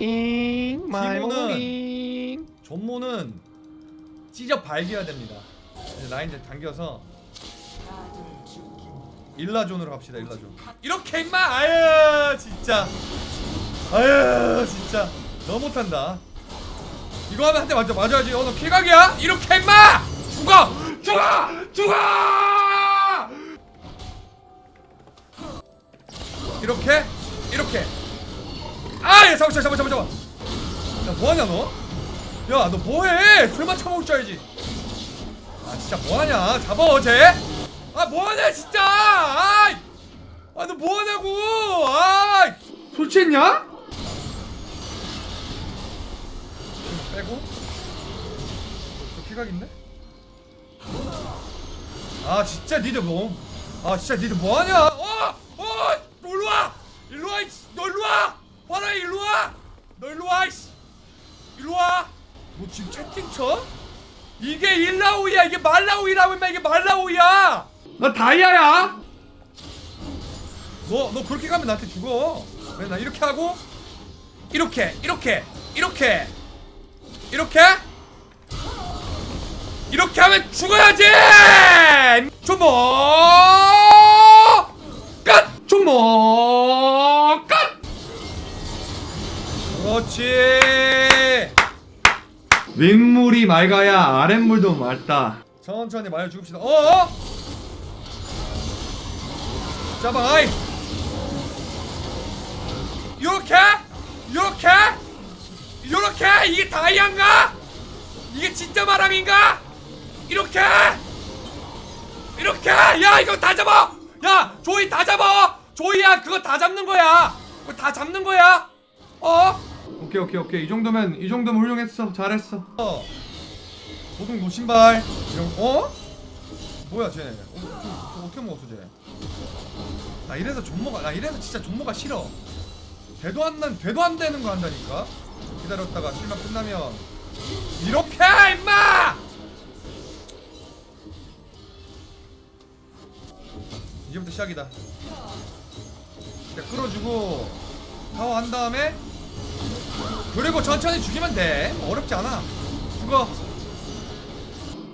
잉 마이 티모는- 모닝 존모는 찢어 발겨야 됩니다. 이제 라인 이제 당겨서 일라존으로 갑시다. 일라존. 이렇게 임마. 아유 진짜. 아유 진짜 너무 못한다. 이거 하면 한 대 맞아 맞아야지. 어너 킬각이야? 이렇게 임마. 죽어 죽어 죽어. 이렇게 이렇게. 아예 잡아 잡아 잡아 잡아. 야 뭐하냐 너? 야 너 뭐해? 술만 처먹을 줄 알지. 아 진짜 뭐하냐? 잡아 어제? 아 뭐하냐 진짜? 아이, 아너 뭐하냐고? 아, 술 취했냐? 빼고. 저 피각인데? 아 진짜 니들 뭐? 아 진짜 니들 뭐하냐? 어, 어, 너 일로 와, 일로 와, 이씨. 너 일로 와, 봐라 일로 와, 너 일로 와, 이씨. 일로 와. 너 지금 채팅 쳐? 이게 일라오이야 이게 말라오이라고 임마 이게 말라오이야. 나 다이아야. 너 너 그렇게 가면 나한테 죽어. 왜 나 이렇게 하고? 이렇게 이렇게 이렇게. 이렇게? 이렇게 하면 죽어야지! 조모 끝! 조모 그렇지. 윗물이 맑아야 아랫물도 맑다. 천천히 말려 죽읍시다. 어어? 잡아 아이. 요렇게? 요렇게? 요렇게? 이게 다이아인가? 이게 진짜 마랑인가? 이렇게? 이렇게? 야 이거 다 잡아! 야 조이 다 잡아! 조이야 그거 다 잡는 거야. 그거 다 잡는 거야. 어 오케이 오케이 오케이. 이 정도면 이 정도면 훌륭했어. 잘했어. 어 보통 노신발. 이런 어? 뭐야 쟤? 어, 저, 저 어떻게 먹었어 쟤나 이래서 존모가 나 이래서 진짜 존모가 싫어. 되도 안난 되도 안 되는 거 한다니까? 기다렸다가 실만 끝나면. 이렇게 임마! 이제부터 시작이다. 일단 끌어주고 타워 한 다음에 그리고 천천히 죽이면 돼. 어렵지 않아. 죽어.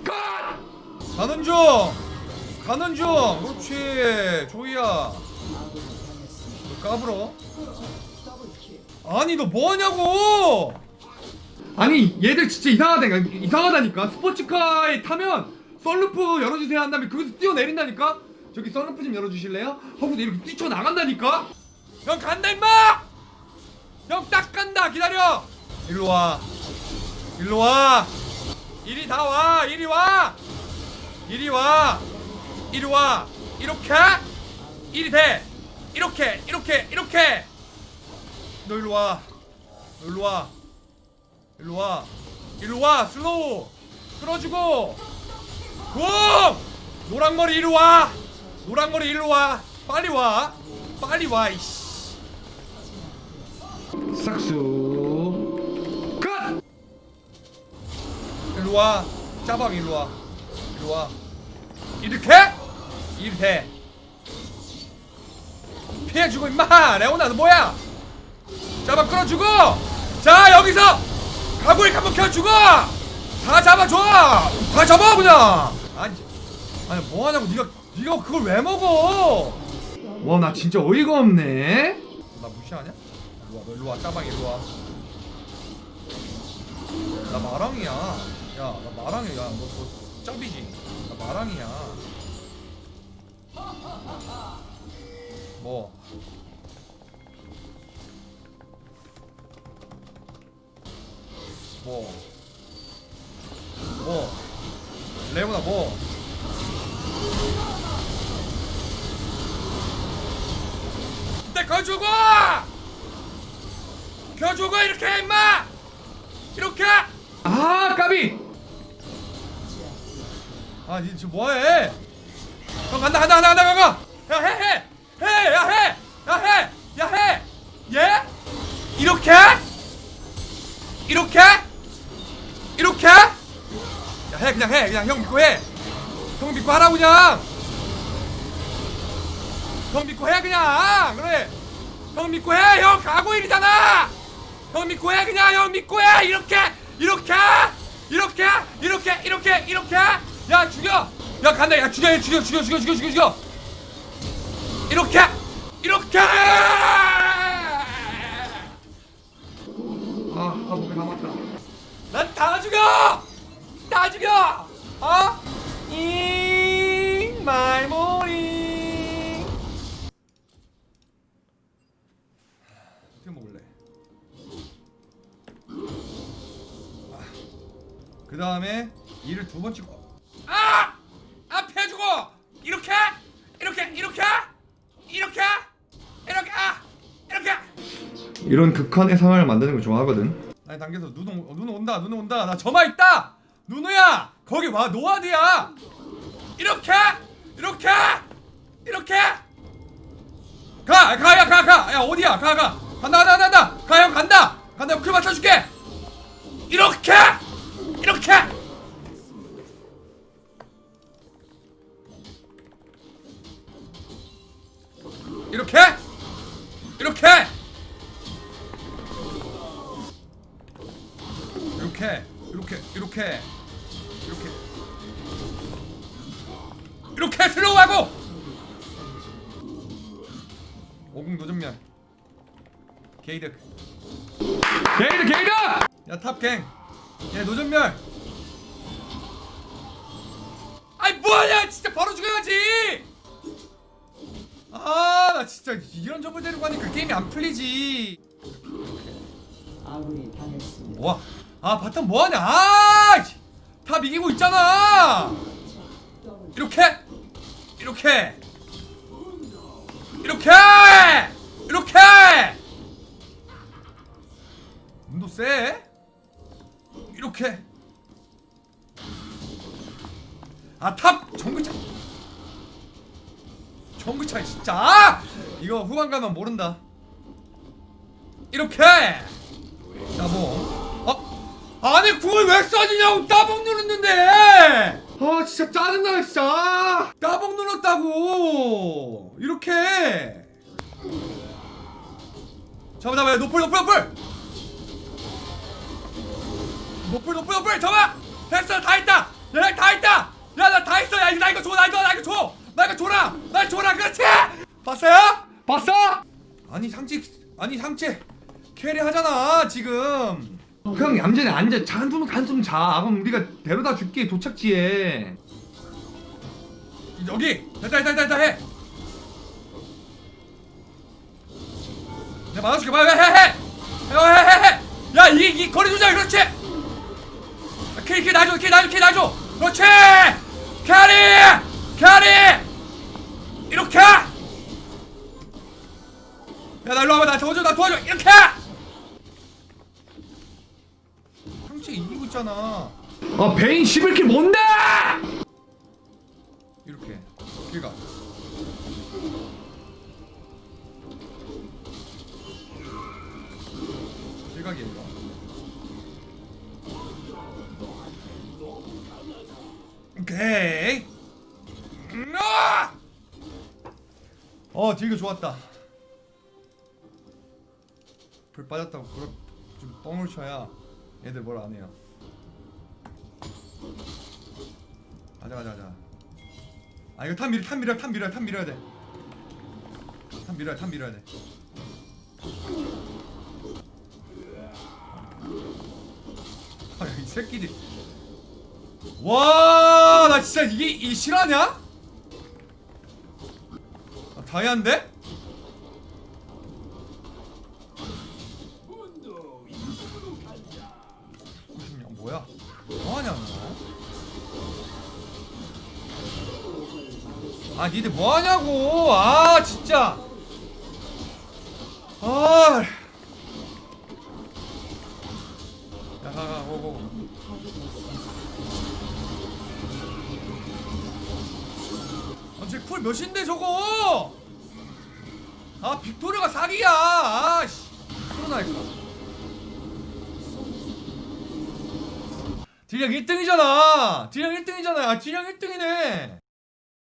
컷! 가는 중. 가는 중. 그렇지. 조이야. 너 까불어. 아니 너 뭐하냐고! 아니 얘들 진짜 이상하다니까 이상하다니까. 스포츠카에 타면 썰루프 열어주세요 한 다음에 거기서 뛰어내린다니까? 저기 썰루프 좀 열어주실래요? 하고 이렇게 뛰쳐나간다니까? 형 간다 임마 형 딱 간다. 기다려. 일로 와. 일로 와. 이리 다 와. 이리 와. 이리 와. 이리 와. 이렇게. 이리 돼 이렇게. 이렇게. 이렇게. 너 일로 와. 너 일로 와. 일로 와. 일로 와. 슬로우. 끌어주고. 공 노랑머리 이리 와. 노랑머리 일로 와. 빨리 와. 빨리 와 이씨 싹수. 끝! 일로 와. 짜방 일로 와. 일로 와. 이렇게? 이렇게 피해주고 임마. 레오나 너 뭐야? 잡아 끌어주고. 자 여기서 가구리 한번 켜주고. 다 잡아줘. 다 잡아 그냥. 아니 아니 뭐하냐고. 네가 네가 그걸 왜 먹어? 와 나 진짜 어이가 없네. 나 무시하냐? 일로와 너 일로와 짜방 일로와 나 마랑이야 야 나 마랑이야 너, 너 짭이지 나 마랑이야 뭐 뭐? 뭐? 레오나 뭐? 내 거주고! 거주고 이렇게 해, 임마! 이렇게! 아 까비! 아니 지금 뭐해? 형 간다 간다 간다 간다 간다! 야 해 해! 해! 야 해! 야 해! 야 해! 예? 이렇게? 이렇게? 이렇게? 야해 그냥 해 그냥 형 믿고 해 형 믿고 하라고 그냥 형 믿고 해 그냥 그래 형 믿고 해 형 가고 일이잖아 형 믿고 해 그냥 형 믿고 해 이렇게 이렇게 이렇게 이렇게 이렇게 이렇게. 야 죽여. 야 간다. 야 죽여 야 죽여 죽여 죽여 죽여 죽여 죽여. 이렇게 이렇게. 아, 아 목에 감았다. 난다 죽여! 다 죽여! 어? 다음에 이를 두 번 찍고. 아! 앞에 주고! 이렇게? 이렇게? 이렇게? 이렇게? 이렇게? 아! 이렇게? 이런 극한의 상황을 만드는 걸 좋아하거든. 아니 당겨서 누누 어, 누누 온다 누누 온다. 나 점화 있다! 누누야! 거기 와 노아드야! 이렇게? 이렇게? 이렇게? 가 가야 가 가 야 어디야? 가가! 간다 간다 간다! 가형 간다! 간다 형클 맞춰줄게! 이렇게 이렇게! 이렇게? 이렇게! 이렇게 이렇게 이렇게 이렇게 이렇게 슬로우하고 오공 도전면 게이득 게이득 게이득! 야탑갱 야 노전멸 아이 뭐하냐 진짜 바로 죽여야지 아 나 진짜 이런 점을 데리고 가니까 게임이 안 풀리지 아군이 당했습니다. 와, 아 bottom 뭐하냐? 아, 씨. top 이기고 있잖아. 이렇게, 이렇게, 이렇게, 이렇게. 눈도 세. 이렇게. 아탑 정글 차. 정글 차 진짜. 아! 이거 후반 가면 모른다. 이렇게. 따봉. 어? 아니 그걸 왜 써지냐고 따봉 눌렀는데. 아 진짜 짜증나 진짜. 따봉 눌렀다고. 이렇게. 잡아 잡아 노플 노플 노플. 노플 노플 노플 잡아. 됐어 다 있다. 야 다 있다. 야 나다 있어. 야 이거 줘. 나 이거 나 이거 줘. 나 이거 줘라. 나 줘라. 그렇지. 봤어요? 봤어? 아니 상체 아니 상체 carry 하잖아 지금. 형 얌전히 앉아. 자, 한숨 한숨 자. 그럼 우리가 데려다 줄게 도착지에. 여기 됐다 됐다 됐다 해. 내가 맞아줄게 해해해해해해 야 이 이 거리 조절 그렇지. carry carry 놔줘 carry 놔줘 carry 놔줘. 그렇지. carry carry. 이렇게. 야 나 일로 와봐. 나 도와줘 나 도와줘. 이렇게. 상체 이기고 있잖아. 아 베인 11킬 뭔데? 어 딜교 좋았다. 불 빠졌다고 그렇 좀 뻥을 쳐야 얘들 뭘 안 해요. 가자 가자 가자. 아 이거 top 밀어 top 밀어 top 밀어 top 밀어야 돼 top 밀어야 top 밀어야 돼. 아, 이 새끼들. 와, 나 진짜 이게 이 실화냐? 아, 다이아인데? 야, 뭐야? 뭐하냐 너? 아 니들 뭐하냐고 아 진짜 아 아쟤쿨 몇인데 저거 아 빅토리아가 사기야. 아씨. 코로나니까 딜량 1등이잖아. 딜량 1등이잖아. 아 딜량 1등이네